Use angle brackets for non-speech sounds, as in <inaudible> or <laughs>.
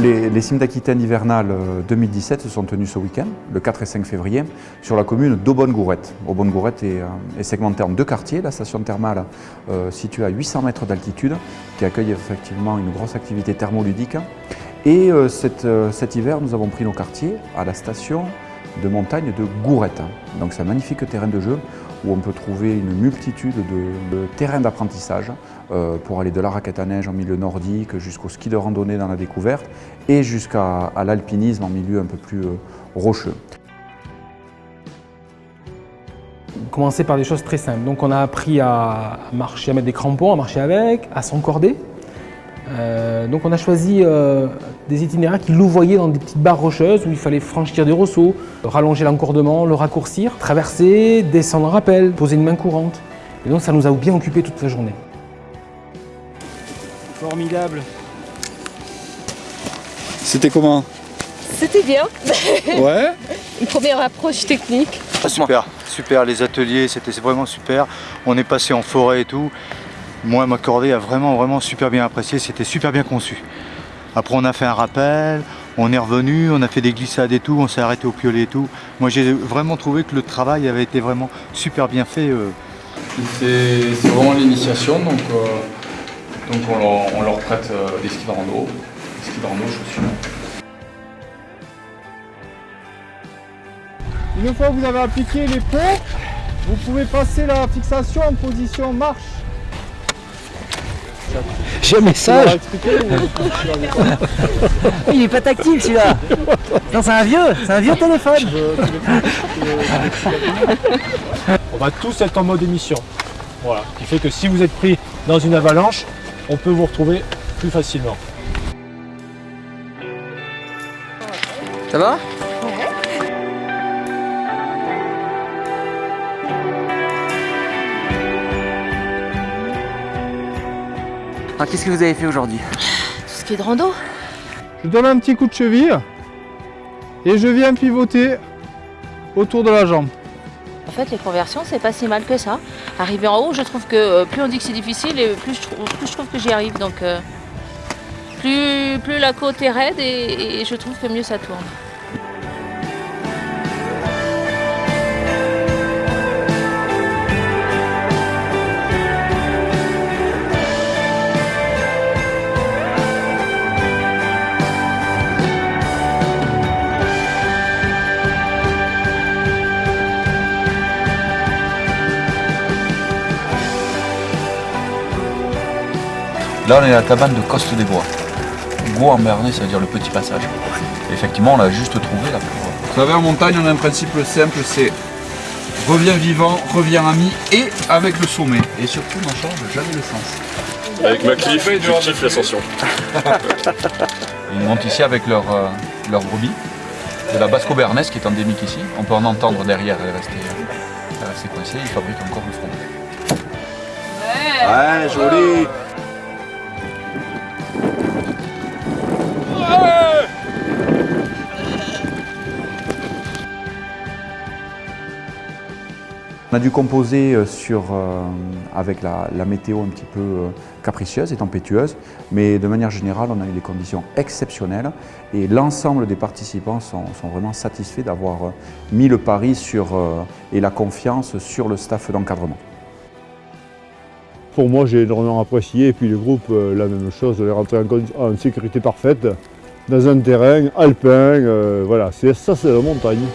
Les, cimes d'Aquitaine hivernales 2017 se sont tenues ce week-end, le 4 et 5 février, sur la commune d'Aubonne-Gourette. Aubonne-Gourette est, euh, est, segmentée en deux quartiers, la station thermale euh, située à 800 mètres d'altitude, qui accueille effectivement une grosse activité thermoludique. Et euh, euh, cet hiver, nous avons pris nos quartiers à la station de montagne de Gourette. Donc c'est un magnifique terrain de jeu où on peut trouver une multitude de, terrains d'apprentissage euh, pour aller de la raquette à neige en milieu nordique jusqu'au ski de randonnée dans la découverte et jusqu'à l'alpinisme en milieu un peu plus euh, rocheux. Commencer par des choses très simples. Donc on a appris à marcher, à mettre des crampons, à marcher avec, à s'encorder. Euh, donc on a choisi des itinéraires qui louvoyaient dans des petites barres rocheuses où il fallait franchir des rosseaux, rallonger l'encordement, le raccourcir, traverser, descendre en rappel, poser une main courante. Et donc ça nous a bien occupé toute la journée. Formidable. C'était comment C'était bien. <laughs> Ouais Une première approche technique. Ah, super, super, les ateliers c'était vraiment super. On est passé en forêt et tout. Moi, ma cordée a vraiment, vraiment super bien apprécié, c'était super bien conçu. Après, on a fait un rappel, on est revenu, on a fait des glissades et tout, on s'est arrêté au piolet et tout. Moi, j'ai vraiment trouvé que le travail avait été vraiment super bien fait. euh. C'est vraiment l'initiation, donc, euh, donc on, leur, on leur prête euh, des skis de rando, des skis de rando, chaussures. Une fois que vous avez appliqué les ponts, vous pouvez passer la fixation en position marche. J'ai un message. Il est pas tactile celui-là. Non c'est un vieux, c'est un vieux téléphone. On va tous être en mode émission. Voilà, ce qui fait que si vous êtes pris dans une avalanche, on peut vous retrouver plus facilement. Ça va? Alors qu'est-ce que vous avez fait aujourd'hui Tout ce qui est de rando. Je donne un petit coup de cheville et je viens pivoter autour de la jambe. En fait, les conversions, c'est pas si mal que ça. Arriver en haut, je trouve que euh, plus on dit que c'est difficile, et plus je, trouve, plus je trouve que j'y arrive. Donc, euh, plus, plus la côte est raide, et, et je trouve que mieux ça tourne. Là, on est à la cabane de Coste des Bois. Bois en Bernay, ça veut dire le petit passage. Et effectivement, on l'a juste trouvé là pour... Vous savez, en montagne, on a un principe simple, c'est reviens vivant, reviens ami et avec le sommet. Et surtout, n'en change jamais le sens. Avec ma cliff, je kiffe l'ascension. <laughs> Ils montent ici avec leur, euh, leur brebis, de la basco bernaise qui est endémique ici. On peut en entendre derrière, elle est restée, elle est restée coincée. Ils fabriquent encore le fromage. Ouais, joli On a dû composer euh, euh, avec la, météo un petit peu euh, capricieuse et tempétueuse, mais de manière générale, on a eu des conditions exceptionnelles et l'ensemble des participants sont, vraiment satisfaits d'avoir mis le pari sur, et la confiance sur le staff d'encadrement. Pour moi, j'ai énormément apprécié et puis le groupe, la même chose, on est rentré en, sécurité parfaite dans un terrain alpin, voilà, ça c'est la montagne.